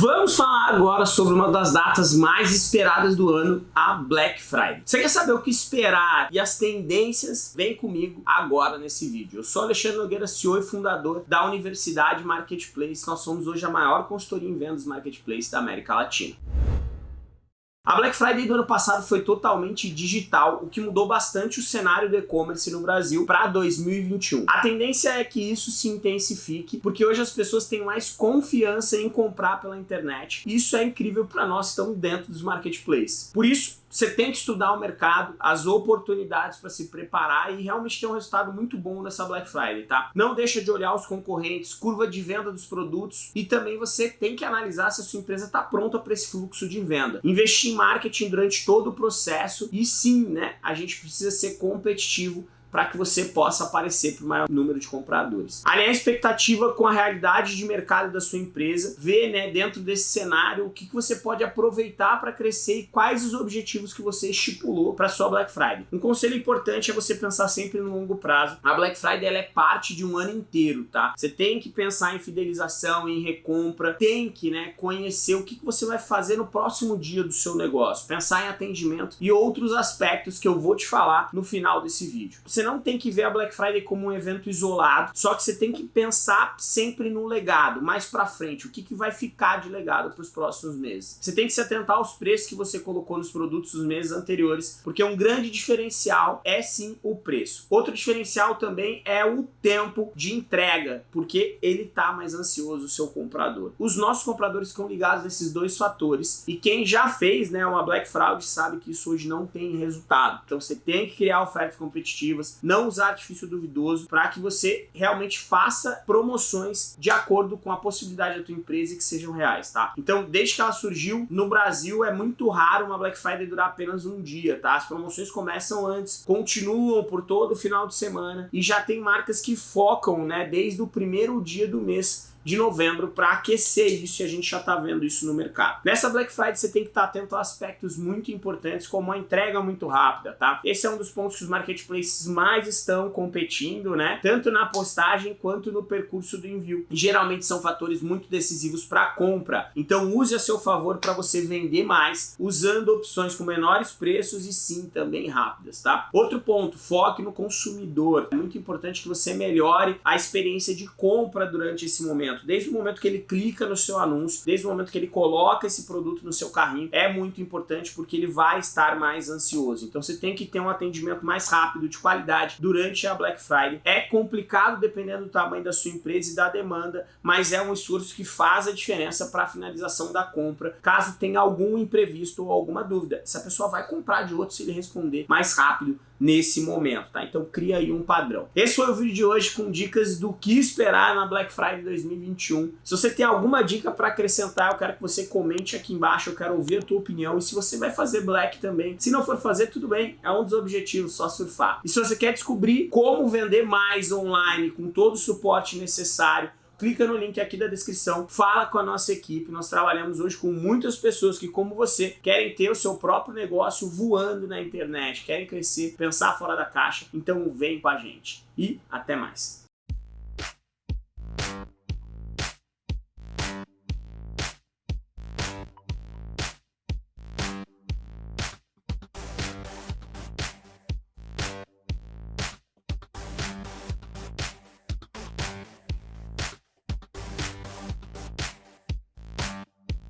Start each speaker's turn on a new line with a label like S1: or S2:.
S1: Vamos falar agora sobre uma das datas mais esperadas do ano, a Black Friday. Você quer saber o que esperar e as tendências? Vem comigo agora nesse vídeo. Eu sou Alexandre Nogueira, CEO e fundador da Universidade Marketplace. Nós somos hoje a maior consultoria em vendas Marketplace da América Latina. A Black Friday do ano passado foi totalmente digital, o que mudou bastante o cenário do e-commerce no Brasil para 2021. A tendência é que isso se intensifique, porque hoje as pessoas têm mais confiança em comprar pela internet. Isso é incrível para nós que estamos dentro dos marketplaces. Por isso, você tem que estudar o mercado, as oportunidades para se preparar e realmente ter um resultado muito bom nessa Black Friday, tá? Não deixa de olhar os concorrentes, curva de venda dos produtos e também você tem que analisar se a sua empresa está pronta para esse fluxo de venda. Investir em marketing durante todo o processo e sim, né, a gente precisa ser competitivo para que você possa aparecer para o maior número de compradores. Alinhar a expectativa com a realidade de mercado da sua empresa, ver né, dentro desse cenário o que, que você pode aproveitar para crescer e quais os objetivos que você estipulou para sua Black Friday. Um conselho importante é você pensar sempre no longo prazo. A Black Friday ela é parte de um ano inteiro, tá? Você tem que pensar em fidelização, em recompra, tem que né, conhecer o que, que você vai fazer no próximo dia do seu negócio, pensar em atendimento e outros aspectos que eu vou te falar no final desse vídeo. Você você não tem que ver a Black Friday como um evento isolado, só que você tem que pensar sempre no legado, mais para frente, o que, que vai ficar de legado para os próximos meses. Você tem que se atentar aos preços que você colocou nos produtos dos meses anteriores, porque um grande diferencial é sim o preço. Outro diferencial também é o tempo de entrega, porque ele tá mais ansioso, o seu comprador. Os nossos compradores ficam ligados nesses dois fatores, e quem já fez né, uma Black Fraud sabe que isso hoje não tem resultado. Então você tem que criar ofertas competitivas, não usar artifício duvidoso para que você realmente faça promoções de acordo com a possibilidade da tua empresa e que sejam reais, tá? Então, desde que ela surgiu no Brasil, é muito raro uma Black Friday durar apenas um dia, tá? As promoções começam antes, continuam por todo o final de semana e já tem marcas que focam, né, desde o primeiro dia do mês de novembro para aquecer isso e a gente já está vendo isso no mercado. Nessa Black Friday você tem que estar tá atento a aspectos muito importantes como a entrega muito rápida, tá? Esse é um dos pontos que os marketplaces mais estão competindo, né? Tanto na postagem quanto no percurso do envio. Geralmente são fatores muito decisivos para a compra. Então use a seu favor para você vender mais usando opções com menores preços e sim também rápidas, tá? Outro ponto, foque no consumidor. É muito importante que você melhore a experiência de compra durante esse momento momento, desde o momento que ele clica no seu anúncio, desde o momento que ele coloca esse produto no seu carrinho, é muito importante porque ele vai estar mais ansioso. Então você tem que ter um atendimento mais rápido, de qualidade, durante a Black Friday. É complicado dependendo do tamanho da sua empresa e da demanda, mas é um esforço que faz a diferença para a finalização da compra, caso tenha algum imprevisto ou alguma dúvida. Essa pessoa vai comprar de outro se ele responder mais rápido nesse momento, tá? Então cria aí um padrão. Esse foi o vídeo de hoje com dicas do que esperar na Black Friday 2021. Se você tem alguma dica para acrescentar, eu quero que você comente aqui embaixo, eu quero ouvir a tua opinião e se você vai fazer Black também. Se não for fazer, tudo bem, é um dos objetivos, só surfar. E se você quer descobrir como vender mais online com todo o suporte necessário, clica no link aqui da descrição, fala com a nossa equipe. Nós trabalhamos hoje com muitas pessoas que, como você, querem ter o seu próprio negócio voando na internet, querem crescer, pensar fora da caixa. Então vem com a gente. E até mais.